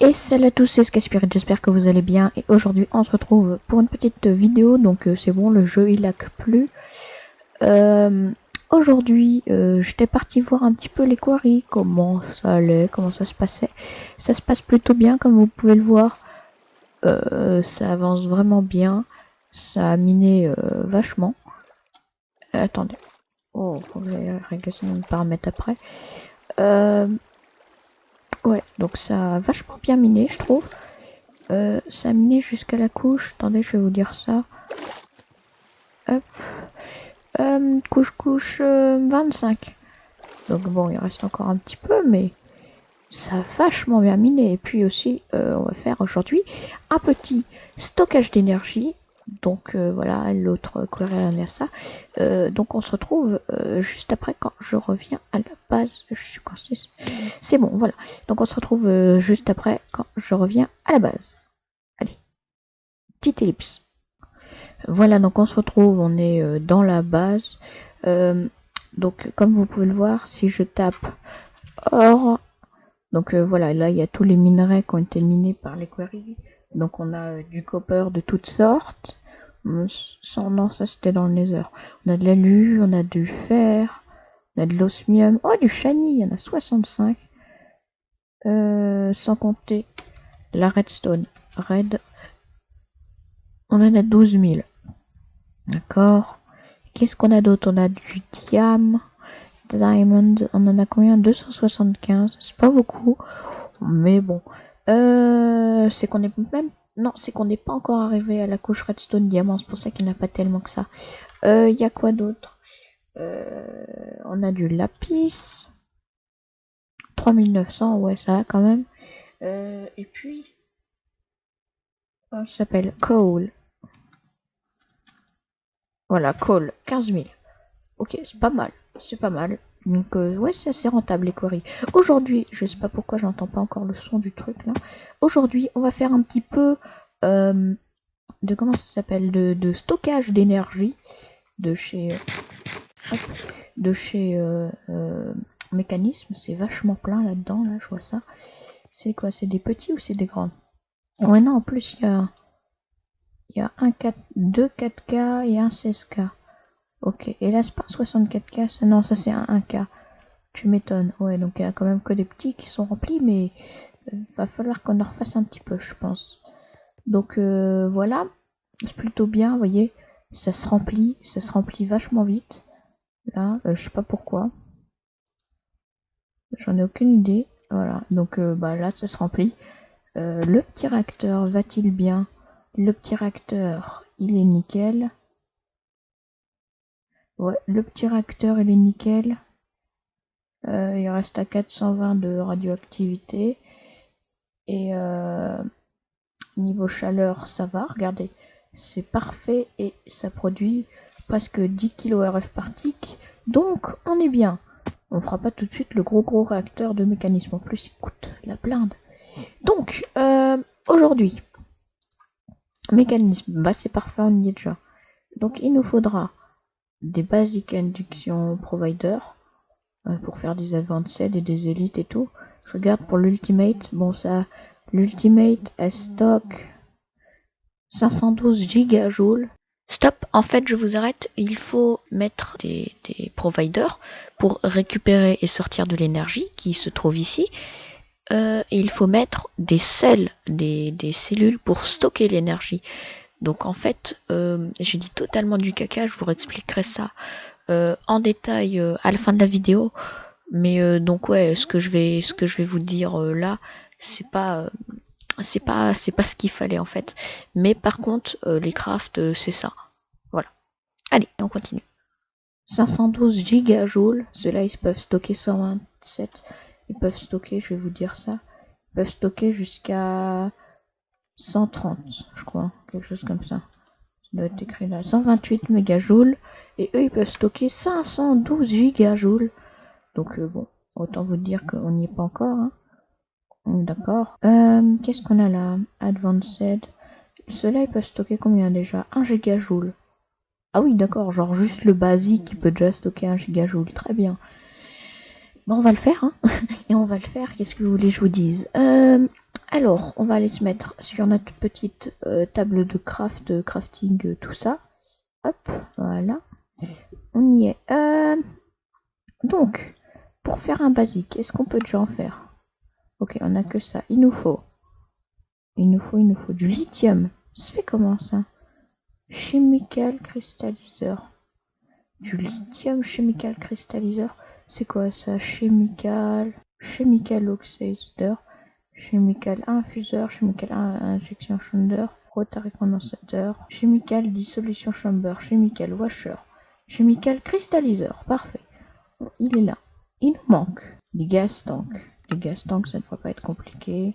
Et salut à tous, c'est Skyspirit, j'espère que vous allez bien. Et aujourd'hui, on se retrouve pour une petite vidéo. Donc, euh, c'est bon, le jeu il lag plus. Euh, aujourd'hui, euh, j'étais parti voir un petit peu les quarries, comment ça allait, comment ça se passait. Ça se passe plutôt bien, comme vous pouvez le voir. ça avance vraiment bien. Ça a miné vachement. attendez. Oh, faut que j'aille régler ça paramètres après. Euh, Ouais, donc ça a vachement bien miné, je trouve. Euh, ça a miné jusqu'à la couche. Attendez, je vais vous dire ça. Hop. Euh, couche, couche 25. Euh, donc bon, il reste encore un petit peu, mais ça a vachement bien miné. Et puis aussi, on va faire aujourd'hui un petit stockage d'énergie donc euh, voilà, l'autre query ça. Euh, donc on se retrouve euh, juste après quand je reviens à la base. Je suis coincé. C'est bon, voilà. Donc on se retrouve juste après quand je reviens à la base. Allez, petite ellipse. Voilà, donc on se retrouve, on est dans la base. donc comme vous pouvez le voir, si je tape or, donc voilà, là il y a tous les minerais qui ont été minés par les queries. Donc on a du copper de toutes sortes. Non, ça c'était dans le nether. On a de l'alu, on a du fer, on a de l'osmium. Oh, du shiny, il y en a 65. Euh, sans compter la redstone. Red. On en a 12 000. D'accord. Qu'est-ce qu'on a d'autre? On a du diam, diamond. On en a combien? 275. C'est pas beaucoup. Mais bon. Euh, c'est qu'on est même non, c'est qu'on n'est pas encore arrivé à la couche redstone diamant, c'est pour ça qu'il n'y a pas tellement que ça. Il euh, y a quoi d'autre? Euh, On a du lapis. 3900, ouais, ça quand même. Et puis, ça s'appelle? Coal. Voilà, coal, 15 000. Ok, c'est pas mal, c'est pas mal. Donc euh, ouais, c'est assez rentable les queries. Aujourd'hui, je sais pas pourquoi j'entends pas encore le son du truc là. Aujourd'hui, on va faire un petit peu euh, de comment ça s'appelle de, stockage d'énergie de chez de chez euh, mécanisme. C'est vachement plein là-dedans là, je vois ça. C'est quoi C'est des petits ou c'est des grands? Ouais non, en plus il y a il y a un 4, deux 4K et un 16K. Ok, et là c'est pas 64K, non ça c'est un 1K. Tu m'étonnes. Ouais, donc il y a quand même que des petits qui sont remplis, mais euh, va falloir qu'on en refasse un petit peu, je pense. Donc euh, voilà, c'est plutôt bien, vous voyez, ça se remplit, ça se remplit vachement vite. Là, euh, je sais pas pourquoi. J'en ai aucune idée. Voilà, donc bah là ça se remplit. le petit réacteur va-t-il bien? Le petit réacteur, il est nickel. Ouais, le petit réacteur il est nickel. Euh, il reste à 420 de radioactivité. Et euh, niveau chaleur, ça va. Regardez, c'est parfait et ça produit presque 10 kRf par tick. Donc, on est bien. On fera pas tout de suite le gros gros réacteur de mécanisme. En plus, il coûte la blinde. Donc, euh, aujourd'hui, mécanisme, bah c'est parfait, on y est déjà. Donc, il nous faudra des basic induction provider euh, pour faire des advanced et des élites et tout. Je regarde pour l'ultimate, bon ça, l'ultimate est stock 512 gigajoules. Stop, en fait je vous arrête, il faut mettre des, providers pour récupérer et sortir de l'énergie qui se trouve ici. Euh, il faut mettre des cells, des, des cellules pour stocker l'énergie. Donc en fait, euh, j'ai dit totalement du caca, je vous réexpliquerai ça euh, en détail euh, à la fin de la vidéo. Mais donc ouais, ce que je vais, ce que je vais vous dire là, c'est pas, c'est pas, c'est pas ce qu'il fallait en fait. Mais par contre, les crafts, c'est ça. Voilà. Allez, on continue. 512 gigajoules, ceux-là ils peuvent stocker 127, ils peuvent stocker, je vais vous dire ça, ils peuvent stocker jusqu'à 130, je crois, quelque chose comme ça. Ça doit être écrit là. 128 mégajoules. Et eux, ils peuvent stocker 512 gigajoules. Donc, euh, bon, autant vous dire qu'on n'y est pas encore. Hein. D'accord. Euh, Qu'est-ce qu'on a là? Advanced. Ceux-là, ils peuvent stocker combien déjà? 1 gigajoule. Ah oui, d'accord, genre juste le basique qui peut déjà stocker 1 gigajoule. Très bien. Bon, on va le faire, hein. Et on va le faire. Qu'est-ce que vous voulez que je vous dise? Euh, Alors, on va aller se mettre sur notre petite euh, table de craft, crafting, euh, tout ça. Hop, voilà. On y est. Donc, pour faire un basique, est-ce qu'on peut déjà en faire? Ok, on a que ça. Il nous faut. Il nous faut, il nous faut du lithium. Ça se fait comment ça? Chemical cristalliseur. Du lithium chemical cristalliseur. C'est quoi ça? Chemical. Chemical oxidizer. Chemical infuseur. Chemical injection chamber. Rotary condensateur. Chemical dissolution chamber. Chemical washer. Chemical cristalliseur. Parfait. Il est là. Il nous manque des gas tanks. Des gas tanks, ça ne devrait pas être compliqué.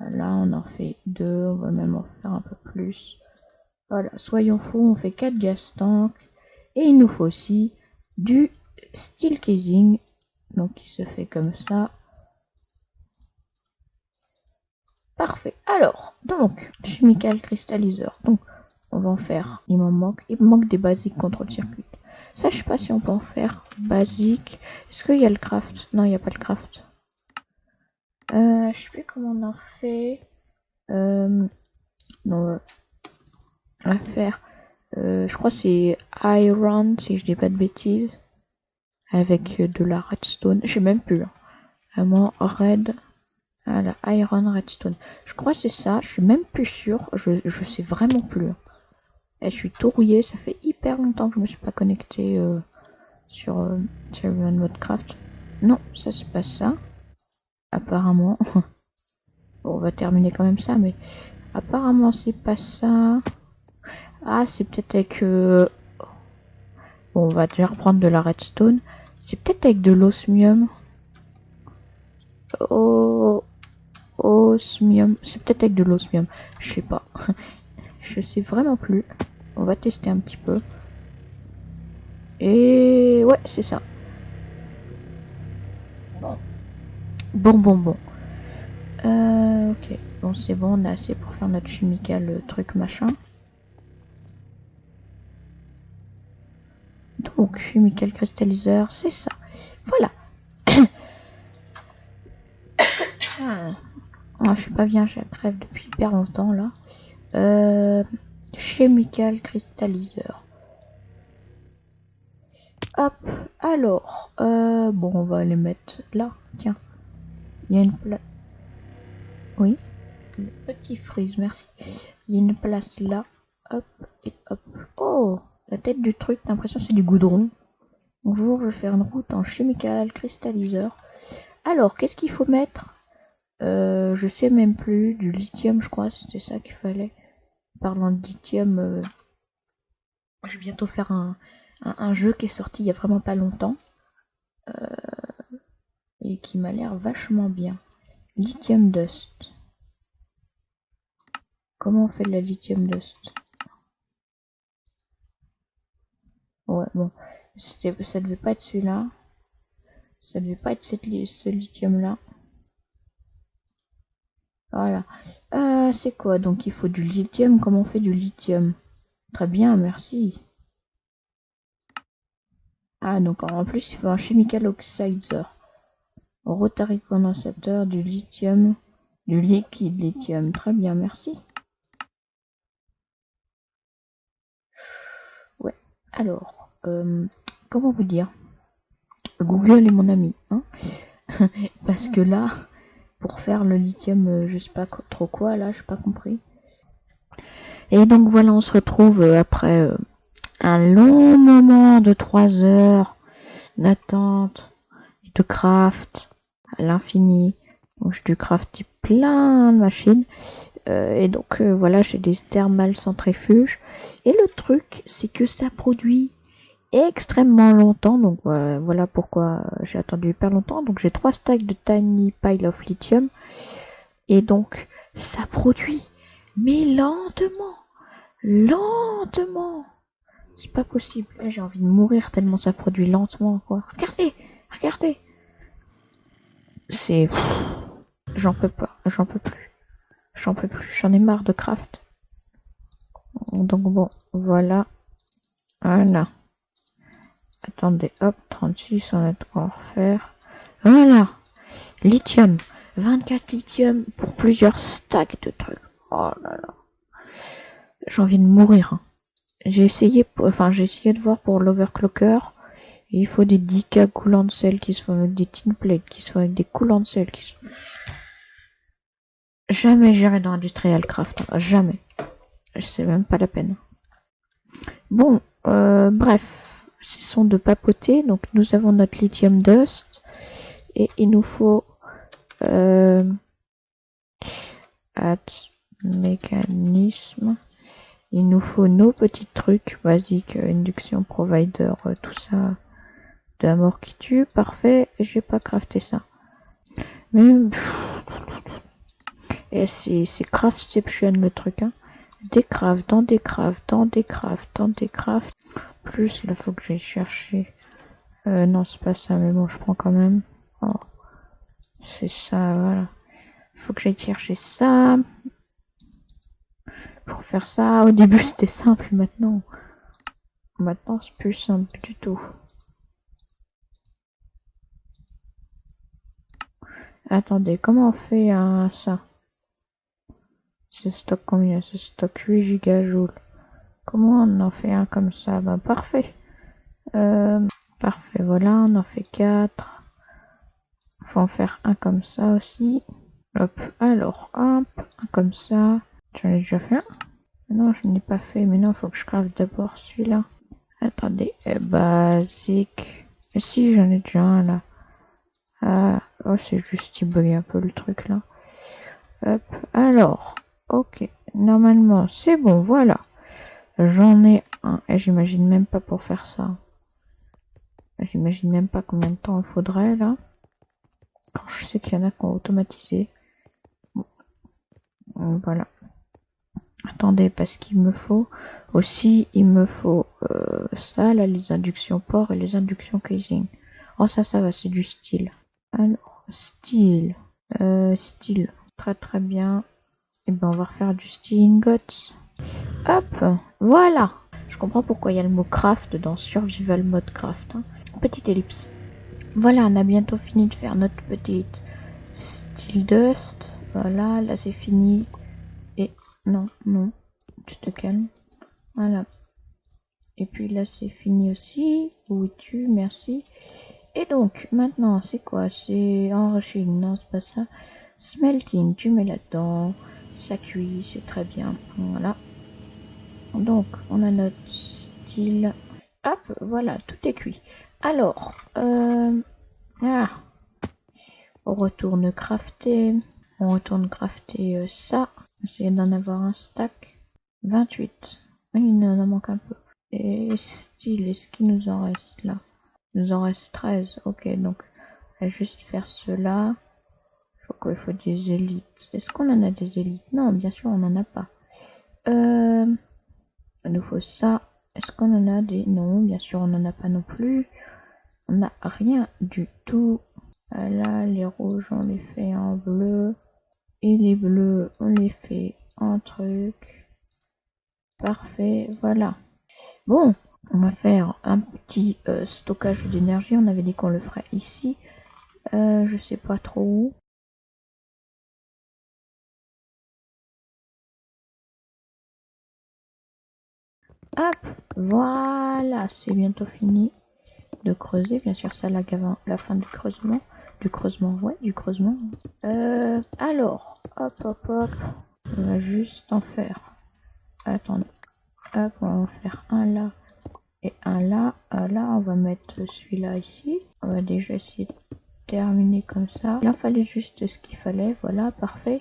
Là, on en fait deux. On va même en faire un peu plus. Voilà, soyons fous, on fait 4 gas tanks. Et il nous faut aussi du steel casing. Donc il se fait comme ça. Parfait. Alors, donc, chemical cristalliseur. Donc, on va en faire. Il m'en manque. Il manque des basiques contrôle circuit. Ça, je sais pas si on peut en faire basique. Est-ce qu'il y a le craft? Non, il n'y a pas le craft. Euh, je sais plus comment on en fait. Euh, non, on faire. Euh, je crois c'est Iron, si je dis pas de bêtises. Avec de la redstone. Je sais même plus. Hein. Vraiment, red. Voilà, Iron Redstone. Je crois c'est ça. Je suis même plus sûr. Je, je sais vraiment plus. Hein. Et je suis tout rouillé. Ça fait hyper longtemps que je me suis pas connecté euh, sur, euh, sur Craft. Non, ça c'est pas ça. Apparemment. bon, on va terminer quand même ça, mais apparemment c'est pas ça. Ah, c'est peut-être avec... Euh... Bon, on va déjà reprendre de la redstone. C'est peut-être avec de l'osmium. Oh... Osmium. C'est peut-être avec de l'osmium. Je sais pas. Je sais vraiment plus. On va tester un petit peu. Et ouais, c'est ça. Bon. Bon, bon, bon. Euh, ok. Bon, c'est bon, on a assez pour faire notre chimical euh, truc machin. Donc, chimical cristalliseur, c'est ça. Voilà. Ah, je suis pas bien, j'ai crève depuis hyper longtemps là. Euh, chemical cristalliseur. Hop, alors, euh, bon, on va les mettre là. Tiens, il y a une place. Oui, petit freeze, merci. Il y a une place là. Hop, et hop. Oh, la tête du truc, l'impression c'est du goudron. Bonjour, je vais faire une route en chemical cristalliseur. Alors, qu'est-ce qu'il faut mettre? Euh, je sais même plus, du lithium, je crois, c'était ça qu'il fallait. Parlant de lithium, euh, je vais bientôt faire un, jeu qui est sorti il y a vraiment pas longtemps. Euh, et qui m'a l'air vachement bien. Lithium Dust. Comment on fait de la lithium dust? Ouais, bon. Ça devait pas être celui-là. Ça devait pas être ce lithium-là. Voilà. Euh, c'est quoi? Donc il faut du lithium. Comment on fait du lithium? Très bien, merci. Ah, donc en plus il faut un chemical oxidizer. Rotary condensateur, du lithium, du liquide lithium. Très bien, merci. Ouais, alors, comment vous dire? Google est mon ami, hein Parce que là, pour faire le lithium, euh, je sais pas trop quoi, là, j'ai pas compris. Et donc voilà, on se retrouve euh, après euh, un long moment de 3 heures d'attente, de craft à l'infini. Donc je du crafter plein de machines. et donc voilà, j'ai des thermales centrifuges. Et le truc, c'est que ça produit extrêmement longtemps. Donc voilà, pourquoi j'ai attendu hyper longtemps. Donc j'ai trois stacks de Tiny Pile of Lithium. Et donc ça produit, mais lentement, lentement. C'est pas possible. J'ai envie de mourir tellement ça produit lentement quoi. Regardez, regardez. C'est, j'en peux pas, j'en peux plus, j'en peux plus. J'en ai marre de craft. Donc bon, voilà. Voilà. Attendez, hop, 36, on a de quoi refaire. Voilà. Lithium. 24 lithium pour plusieurs stacks de trucs. Oh là là. J'ai envie de mourir. Hein. J'ai essayé, enfin j'ai essayé de voir pour l'overclocker. Il faut des 10k coulants de sel qui sont avec des tin plates, qui sont avec des coulants de sel, qui sont... Jamais j'irai dans Industrial Craft. Hein. Jamais. C'est même pas la peine. Bon, euh, bref. Sont de papoter. Donc nous avons notre lithium dust. Et il nous faut... Euh, mécanisme. Il nous faut nos petits trucs basiques, induction provider, euh, tout ça de la mort qui tue. Parfait, j'ai pas crafté ça. Mais et c'est craftception le truc hein. Des crafts, dans des crafts, dans des crafts, dans des crafts. Plus là faut que j'aille chercher. Euh, non c'est pas ça mais bon je prends quand même. Oh. C'est ça voilà. Faut que j'aille chercher ça pour faire ça. Au début c'était simple, maintenant, maintenant c'est plus simple du tout. Attendez, comment on fait un ça? C'est stock combien? C'est stock 8 gigajoules. Comment on en fait un comme ça Ben parfait. Euh, parfait, voilà, on en fait 4. Faut en faire un comme ça aussi. Hop, alors, hop, un comme ça. J'en ai déjà fait un Non, je n'ai pas fait. Mais non, faut que je crave d'abord celui-là. Attendez, eh, basique. Et si, j'en ai déjà un là. Ah, oh, c'est juste il bug un peu le truc là. Hop, alors, ok. Normalement, c'est bon, voilà. J'en ai un. Et j'imagine même pas pour faire ça. J'imagine même pas combien de temps il faudrait là. Quand je sais qu'il y en a qui ont automatisé. Voilà. Attendez, parce qu'il me faut aussi, il me faut euh, ça, là, les inductions port et les inductions casing. Oh, ça, ça va, c'est du style. Alors, style, euh, style, très très bien. Et eh ben, on va refaire du style ingots. Hop, voilà. Je comprends pourquoi il y a le mot craft dans survival mode craft. Hein. Petite ellipse. Voilà, on a bientôt fini de faire notre petite style dust. Voilà, là c'est fini. Non, non. Tu te calmes. Voilà. Et puis là, c'est fini aussi. Où es-tu? Merci. Et donc, maintenant, c'est quoi? C'est enriching. Non, c'est pas ça. Smelting, tu mets là-dedans. Ça cuit, c'est très bien. Voilà. Donc, on a notre style. Hop, voilà, tout est cuit. Alors, euh... Ah. On retourne crafter. On retourne crafter euh, ça. Essayer d'en avoir un stack. 28. Oui, il en manque un peu. Et style, est-ce qu'il nous en reste là? Il nous en reste 13. Ok, donc on va juste faire cela. Faut quoi Il faut des élites. Est-ce qu'on en a des élites? Non, bien sûr, on n'en a pas. Euh, il nous faut ça. Est-ce qu'on en a des? Non, bien sûr, on n'en a pas non plus. On n'a rien du tout. Là, les rouges, on les fait en bleu. Et les bleus, on les fait en truc. Parfait, voilà. Bon, on va faire un petit euh, stockage d'énergie. On avait dit qu'on le ferait ici. Euh, je sais pas trop où. Hop, voilà, c'est bientôt fini de creuser. Bien sûr, ça avant la fin du creusement. Du creusement, ouais, du creusement. Euh, alors, hop, hop, hop. On va juste en faire. Attendez. Hop, on va en faire un là et un là. Euh, là, on va mettre celui-là ici. On va déjà essayer de terminer comme ça. Il en fallait juste ce qu'il fallait. Voilà, parfait.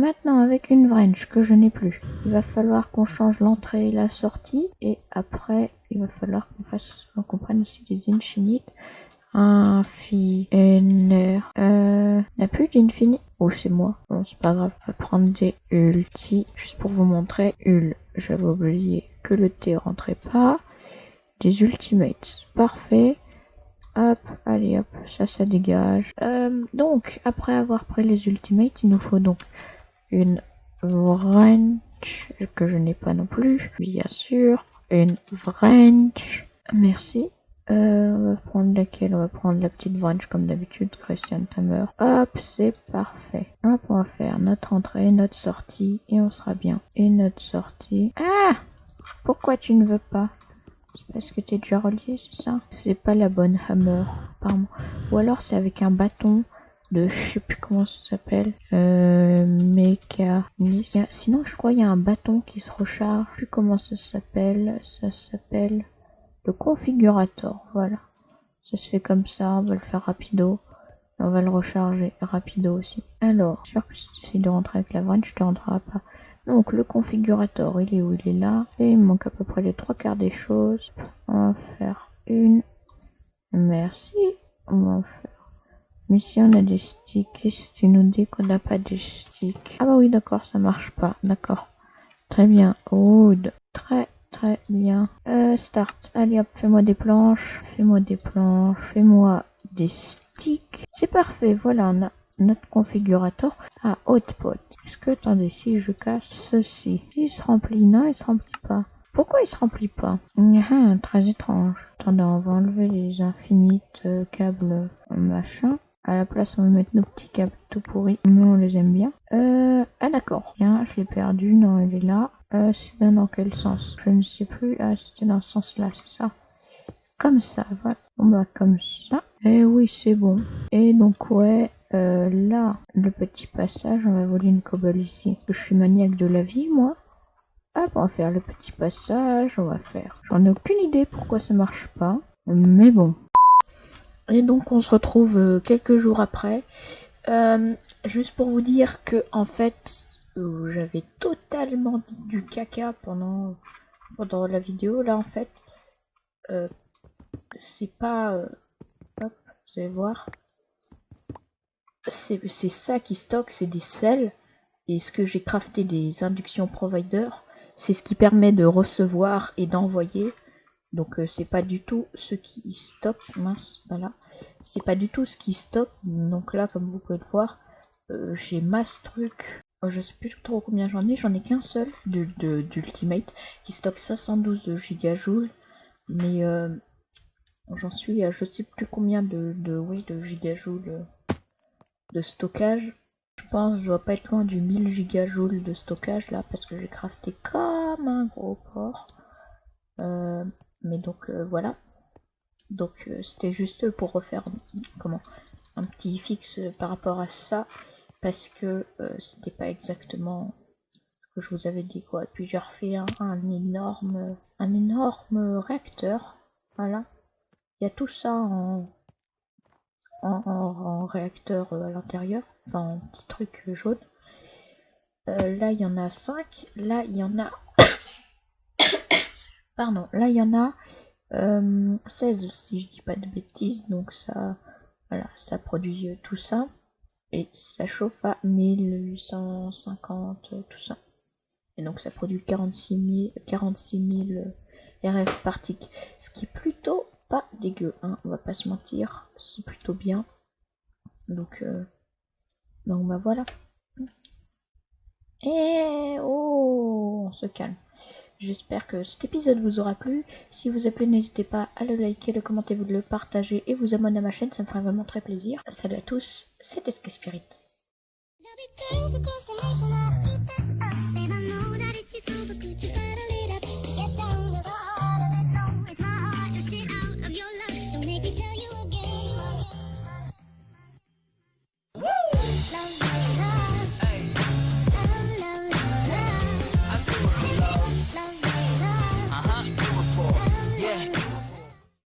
Maintenant, avec une wrench que je n'ai plus, il va falloir qu'on change l'entrée et la sortie. Et après, il va falloir qu'on fasse, qu'on prenne ici des infinites. Infiner. Euh, n'a plus d'infini. Oh, c'est moi. Bon, c'est pas grave. On va prendre des ulti. Juste pour vous montrer. Ul. J'avais oublié que le T rentrait pas. Des ultimates. Parfait. Hop, allez hop, ça, ça dégage. Euh, donc, après avoir pris les ultimates, il nous faut donc une wrench que je n'ai pas non plus, bien sûr. Une wrench. Merci. Euh, on va prendre laquelle? On va prendre la petite branche comme d'habitude, Christian Tamer. Hop, c'est parfait. Hop, on va faire notre entrée, notre sortie, et on sera bien. Et notre sortie. Ah Pourquoi tu ne veux pas? C'est parce que tu es déjà relié, c'est ça? C'est pas la bonne hammer, pardon. Ou alors c'est avec un bâton de je sais plus comment ça s'appelle euh, mécanisme sinon je crois il y a un bâton qui se recharge je sais plus comment ça s'appelle ça s'appelle le configurateur, voilà. Ça se fait comme ça, on va le faire rapido. On va le recharger rapido aussi. Alors, sûr que si tu essayes de rentrer avec la vanne, je te rentrerai pas. Donc le configurateur, il est où? Il est là. Et il manque à peu près les trois quarts des choses. On va faire une. Merci. On va faire. Si on a des sticks, tu nous dis qu'on n'a pas de sticks Ah bah oui, d'accord, ça marche pas. D'accord. Très bien. Wood. Très Très bien. Euh, start. Allez hop, fais-moi des planches. Fais-moi des planches. Fais-moi des sticks. C'est parfait. Voilà, on a notre configurateur à hotpot. Est-ce que, attendez, si je casse ceci, il se remplit Non, il se remplit pas. Pourquoi il se remplit pas? Ah, Très étrange. Attendez, on va enlever les infinites euh, câbles machin. À la place, on va mettre nos petits câbles tout pourris. Nous, on les aime bien. Euh, ah d'accord. Bien, je l'ai perdu. Non, il est là. Euh, c'est dans quel sens? Je ne sais plus. Ah, c'était dans ce sens-là, c'est ça. Comme ça, voilà. On va comme ça. Et eh oui, c'est bon. Et donc, ouais, euh, là, le petit passage, on va voler une cobble ici. Je suis maniaque de la vie, moi. Hop, on va faire le petit passage, on va faire. J'en ai aucune idée pourquoi ça marche pas. Mais bon, et donc on se retrouve euh, quelques jours après. Euh, juste pour vous dire que en fait euh, j'avais totalement dit du caca pendant, pendant la vidéo. Là en fait c'est pas... hop, vous allez voir. C'est ça qui stocke, c'est des sels. Et ce que j'ai crafté des inductions provider, c'est ce qui permet de recevoir et d'envoyer donc euh, c'est pas du tout ce qui stocke, mince, voilà. C'est pas du tout ce qui stocke. Donc là, comme vous pouvez le voir, euh, j'ai masse truc. Oh, je sais plus trop combien j'en ai, j'en ai qu'un seul d'Ultimate qui stocke 512 gigajoules. Mais euh, j'en suis à je sais plus combien de, de, oui, de gigajoules de stockage. Je pense je dois pas être loin du 1000 gigajoules de stockage là parce que j'ai crafté comme un gros porc. Mais donc euh, voilà. Donc euh, c'était juste pour refaire comment un petit fixe par rapport à ça parce que euh, c'était pas exactement ce que je vous avais dit quoi. Puis j'ai refait un, énorme un énorme réacteur. Voilà. Il y a tout ça en, en, réacteur à l'intérieur. Enfin en petit truc jaune. là il y en a 5. Là il y en a Pardon, là il y en a 16 euh, si je dis pas de bêtises, donc ça, voilà, ça produit euh, tout ça. Et ça chauffe à 1850, tout ça. Et donc ça produit 46 000, 46 RF partiques, ce qui est plutôt pas dégueu, hein, on va pas se mentir, c'est plutôt bien. Donc, euh, donc bah voilà. Et oh, on se calme. J'espère que cet épisode vous aura plu. Si vous a plu, n'hésitez pas à le liker, le commenter, vous le partager et vous abonner à ma chaîne, ça me ferait vraiment très plaisir. Salut à tous, c'était Sky Spirit.